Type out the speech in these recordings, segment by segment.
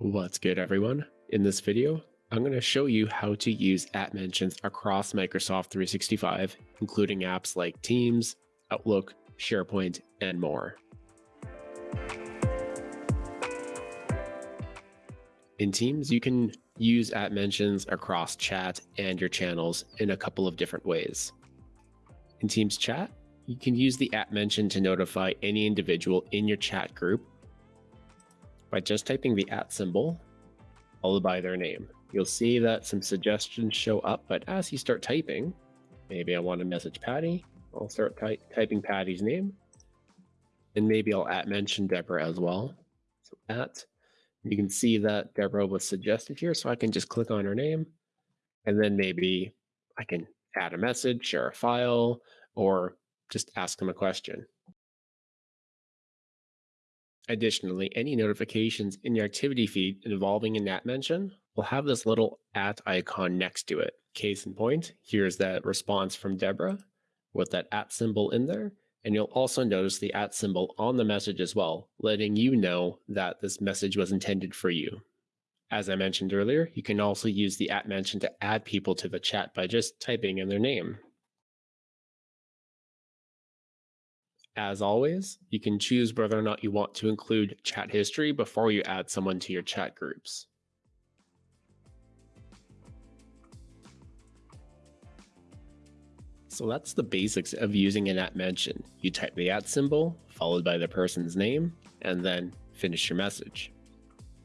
What's good everyone? In this video, I'm going to show you how to use at mentions across Microsoft 365, including apps like Teams, Outlook, SharePoint, and more. In Teams, you can use at mentions across chat and your channels in a couple of different ways. In Teams chat, you can use the at mention to notify any individual in your chat group by just typing the at symbol followed by their name. You'll see that some suggestions show up, but as you start typing, maybe I want to message Patty, I'll start ty typing Patty's name. And maybe I'll at mention Deborah as well. So at, you can see that Deborah was suggested here, so I can just click on her name. And then maybe I can add a message, share a file, or just ask them a question. Additionally, any notifications in your activity feed involving a at mention will have this little at icon next to it. Case in point, here's that response from Deborah with that at symbol in there. And you'll also notice the at symbol on the message as well, letting you know that this message was intended for you. As I mentioned earlier, you can also use the at mention to add people to the chat by just typing in their name. As always, you can choose whether or not you want to include chat history before you add someone to your chat groups. So that's the basics of using an at mention. You type the at symbol, followed by the person's name, and then finish your message.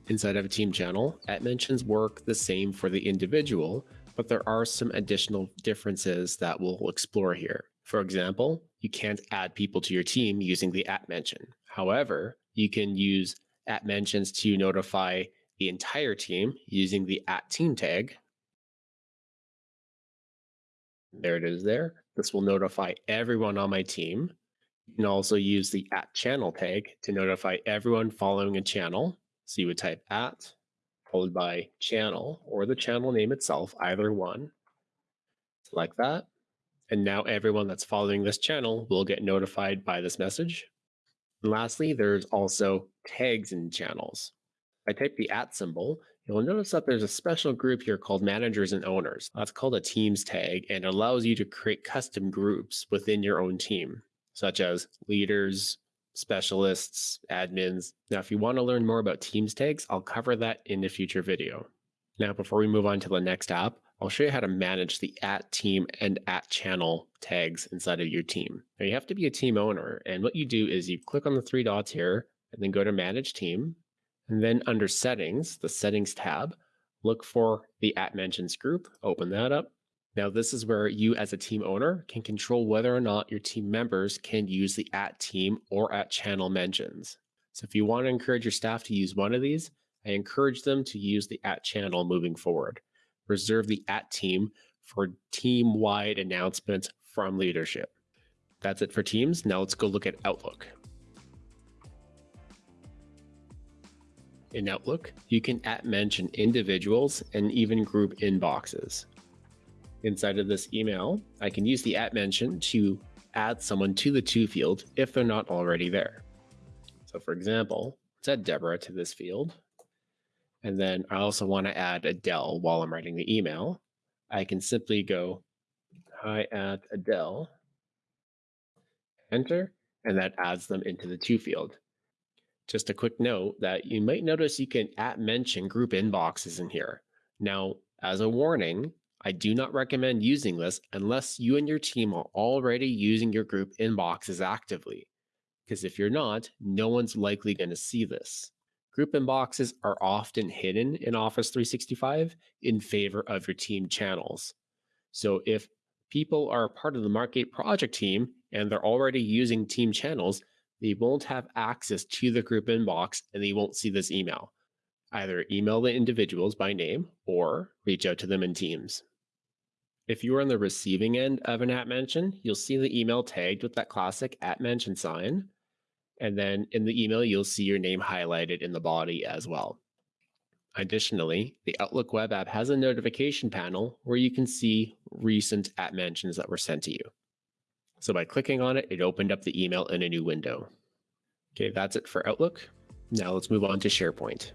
Inside of a team channel, at mentions work the same for the individual, but there are some additional differences that we'll explore here. For example, you can't add people to your team using the at mention. However, you can use at mentions to notify the entire team using the at team tag. There it is there. This will notify everyone on my team. You can also use the at channel tag to notify everyone following a channel. So you would type at followed by channel or the channel name itself, either one. Select that. And now everyone that's following this channel will get notified by this message. And lastly, there's also tags in channels. If I type the at symbol, you'll notice that there's a special group here called managers and owners. That's called a teams tag and allows you to create custom groups within your own team, such as leaders, specialists, admins. Now, if you want to learn more about teams tags, I'll cover that in a future video. Now, before we move on to the next app, I'll show you how to manage the at team and at channel tags inside of your team. Now you have to be a team owner. And what you do is you click on the three dots here and then go to manage team. And then under settings, the settings tab, look for the at mentions group, open that up. Now this is where you as a team owner can control whether or not your team members can use the at team or at channel mentions. So if you want to encourage your staff to use one of these, I encourage them to use the at channel moving forward reserve the at team for team wide announcements from leadership. That's it for Teams. Now let's go look at Outlook. In Outlook, you can at mention individuals and even group inboxes. Inside of this email, I can use the at mention to add someone to the to field if they're not already there. So for example, let's add Deborah to this field. And then I also want to add Adele while I'm writing the email. I can simply go hi at Adele, enter, and that adds them into the to field. Just a quick note that you might notice you can at mention group inboxes in here. Now, as a warning, I do not recommend using this unless you and your team are already using your group inboxes actively. Because if you're not, no one's likely going to see this. Group inboxes are often hidden in Office 365 in favor of your team channels. So if people are part of the Mark 8 project team and they're already using team channels, they won't have access to the group inbox and they won't see this email. Either email the individuals by name or reach out to them in Teams. If you are on the receiving end of an at mention, you'll see the email tagged with that classic at mention sign. And then in the email, you'll see your name highlighted in the body as well. Additionally, the Outlook web app has a notification panel where you can see recent at mentions that were sent to you. So by clicking on it, it opened up the email in a new window. Okay, that's it for Outlook. Now let's move on to SharePoint.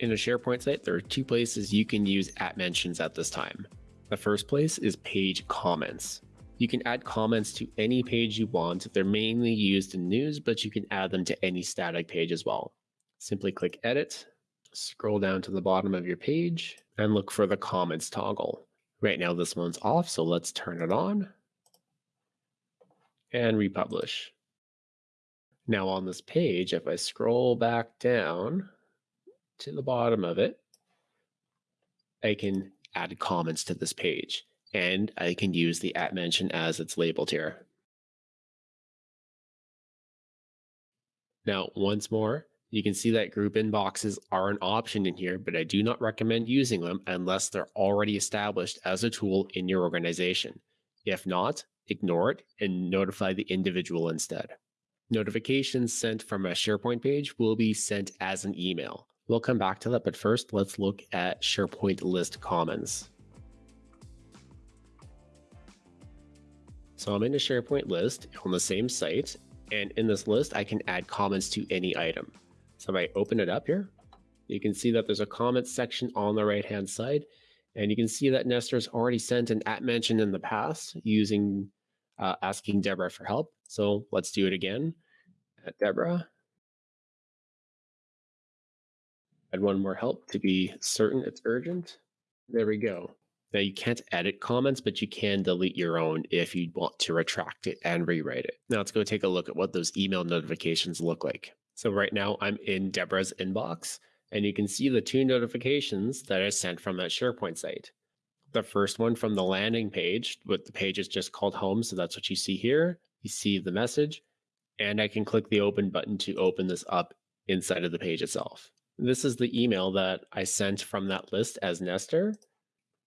In a SharePoint site, there are two places you can use at mentions at this time. The first place is page comments. You can add comments to any page you want. They're mainly used in news, but you can add them to any static page as well. Simply click edit, scroll down to the bottom of your page and look for the comments toggle. Right now this one's off, so let's turn it on and republish. Now on this page, if I scroll back down to the bottom of it, I can add comments to this page and I can use the at mention as it's labeled here. Now, once more, you can see that group inboxes are an option in here, but I do not recommend using them unless they're already established as a tool in your organization. If not, ignore it and notify the individual instead. Notifications sent from a SharePoint page will be sent as an email. We'll come back to that, but first let's look at SharePoint list comments. So I'm in a SharePoint list on the same site, and in this list, I can add comments to any item. So if I open it up here, you can see that there's a comments section on the right hand side. And you can see that Nestor's already sent an at mention in the past using uh, asking Deborah for help. So let's do it again at Deborah. Add one more help to be certain it's urgent. There we go. Now you can't edit comments, but you can delete your own if you want to retract it and rewrite it. Now let's go take a look at what those email notifications look like. So right now I'm in Deborah's inbox and you can see the two notifications that I sent from that SharePoint site. The first one from the landing page, but the page is just called home. So that's what you see here. You see the message and I can click the open button to open this up inside of the page itself. This is the email that I sent from that list as Nestor.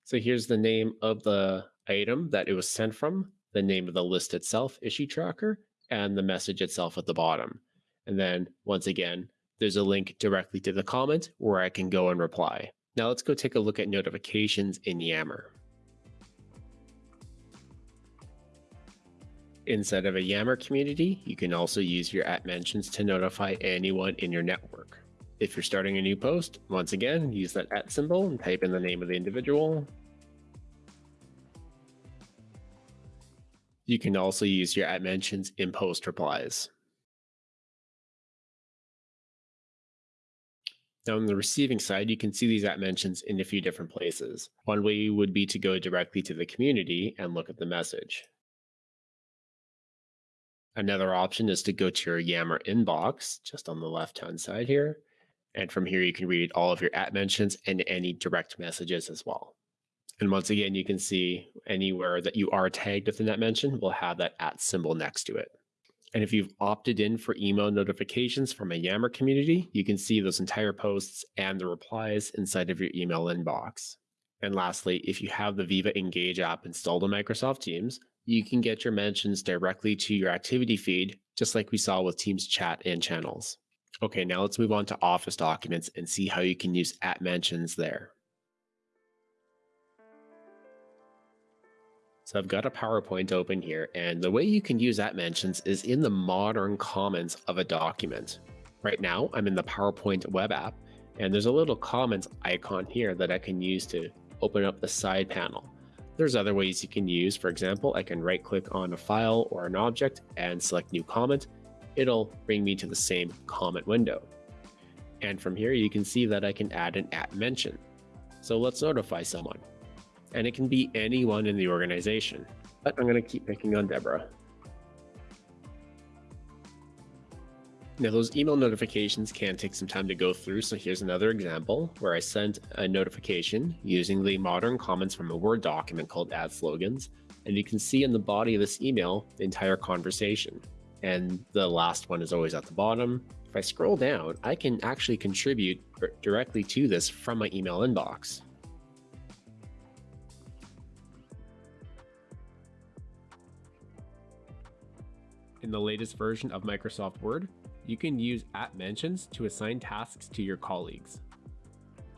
So here's the name of the item that it was sent from, the name of the list itself, issue tracker, and the message itself at the bottom. And then once again, there's a link directly to the comment where I can go and reply. Now let's go take a look at notifications in Yammer. Inside of a Yammer community, you can also use your at mentions to notify anyone in your network. If you're starting a new post, once again, use that at symbol and type in the name of the individual. You can also use your at mentions in post replies. Now on the receiving side, you can see these at mentions in a few different places. One way would be to go directly to the community and look at the message. Another option is to go to your Yammer inbox, just on the left-hand side here. And from here, you can read all of your at mentions and any direct messages as well. And once again, you can see anywhere that you are tagged with an at mention will have that at symbol next to it. And if you've opted in for email notifications from a Yammer community, you can see those entire posts and the replies inside of your email inbox. And lastly, if you have the Viva Engage app installed on Microsoft Teams, you can get your mentions directly to your activity feed, just like we saw with Teams chat and channels. Okay, now let's move on to Office documents and see how you can use at mentions there. So I've got a PowerPoint open here, and the way you can use at mentions is in the modern comments of a document. Right now, I'm in the PowerPoint web app, and there's a little comments icon here that I can use to open up the side panel. There's other ways you can use. For example, I can right click on a file or an object and select new comment. It'll bring me to the same comment window. And from here, you can see that I can add an at mention. So let's notify someone and it can be anyone in the organization. But I'm going to keep picking on Deborah. Now, those email notifications can take some time to go through, so here's another example where I sent a notification using the modern comments from a Word document called Add Slogans, and you can see in the body of this email the entire conversation. And the last one is always at the bottom. If I scroll down, I can actually contribute directly to this from my email inbox. In the latest version of Microsoft Word, you can use at mentions to assign tasks to your colleagues.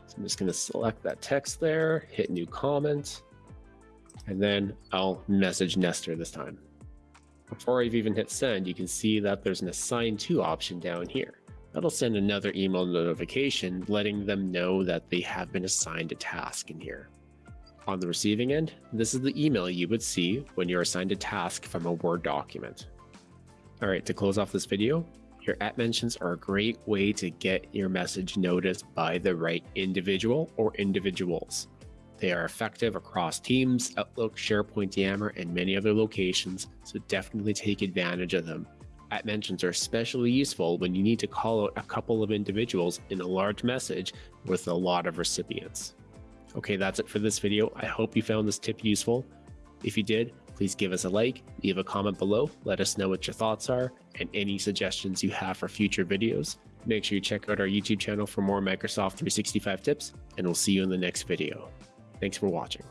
So I'm just going to select that text there, hit new comment, and then I'll message Nestor this time. Before I've even hit send, you can see that there's an assign to option down here. That'll send another email notification letting them know that they have been assigned a task in here. On the receiving end, this is the email you would see when you're assigned a task from a Word document. Alright, to close off this video, your at mentions are a great way to get your message noticed by the right individual or individuals. They are effective across Teams, Outlook, SharePoint, Yammer, and many other locations, so definitely take advantage of them. At mentions are especially useful when you need to call out a couple of individuals in a large message with a lot of recipients. Okay, that's it for this video. I hope you found this tip useful. If you did, please give us a like, leave a comment below, let us know what your thoughts are, and any suggestions you have for future videos. Make sure you check out our YouTube channel for more Microsoft 365 tips, and we'll see you in the next video. Thanks for watching.